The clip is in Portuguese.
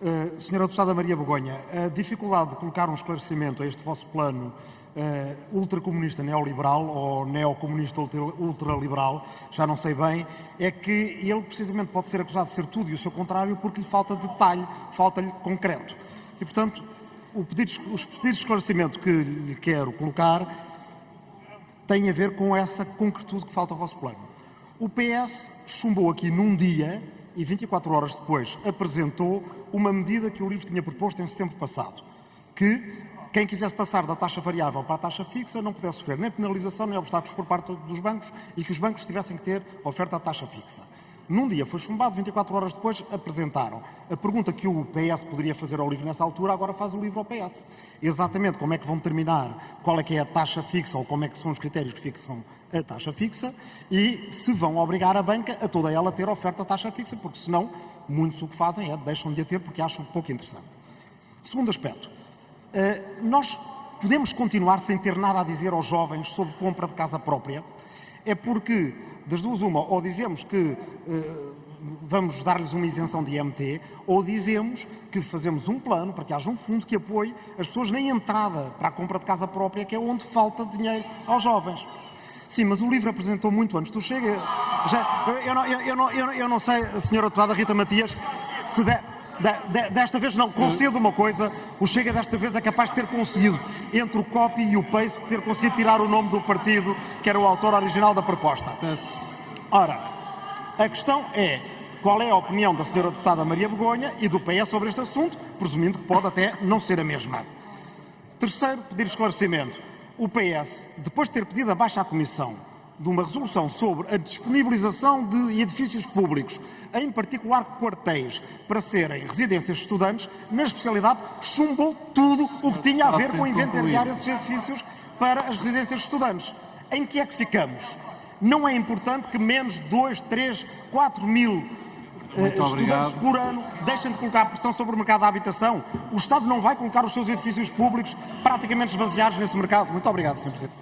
Uh, senhora Deputada Maria Begonha, a dificuldade de colocar um esclarecimento a este vosso plano uh, ultracomunista neoliberal ou neocomunista ultraliberal, já não sei bem, é que ele precisamente pode ser acusado de ser tudo e o seu contrário porque lhe falta detalhe, falta-lhe concreto. E, portanto, pedido, os pedidos de esclarecimento que lhe quero colocar têm a ver com essa concretude que falta ao vosso plano. O PS chumbou aqui num dia e 24 horas depois apresentou uma medida que o LIVRE tinha proposto em setembro passado, que quem quisesse passar da taxa variável para a taxa fixa não pudesse sofrer nem penalização nem obstáculos por parte dos bancos e que os bancos tivessem que ter oferta à taxa fixa. Num dia foi chumbado, 24 horas depois apresentaram. A pergunta que o PS poderia fazer ao LIVRE nessa altura, agora faz o LIVRE ao PS. Exatamente como é que vão determinar qual é que é a taxa fixa ou como é que são os critérios que fixam a taxa fixa e se vão obrigar a banca a toda ela ter oferta à taxa fixa, porque senão muitos o que fazem é deixam de a ter porque acham pouco interessante. Segundo aspecto, eh, nós podemos continuar sem ter nada a dizer aos jovens sobre compra de casa própria, é porque das duas uma, ou dizemos que uh, vamos dar-lhes uma isenção de IMT, ou dizemos que fazemos um plano para que haja um fundo que apoie as pessoas na entrada para a compra de casa própria, que é onde falta dinheiro aos jovens. Sim, mas o livro apresentou muito antes do Chega. Já, eu, eu, não, eu, não, eu, não, sei, a senhora deputada Rita Matias, se, de, desta vez não, concedo uma coisa, o Chega desta vez é capaz de ter conseguido, entre o copy e o paste, ter conseguido tirar o nome do partido que era o autor original da proposta. Ora, a questão é qual é a opinião da senhora deputada Maria Begonha e do PS sobre este assunto, presumindo que pode até não ser a mesma. Terceiro, pedir esclarecimento. O PS, depois de ter pedido a baixa à Comissão de uma resolução sobre a disponibilização de edifícios públicos, em particular quartéis, para serem residências de estudantes, na especialidade chumbou tudo o que tinha a ver com inventariar esses edifícios para as residências de estudantes. Em que é que ficamos? Não é importante que menos de 2, 3, 4 mil Uh, estudantes obrigado. por ano deixem de colocar pressão sobre o mercado da habitação. O Estado não vai colocar os seus edifícios públicos praticamente esvaziados nesse mercado. Muito obrigado, Sr. Presidente.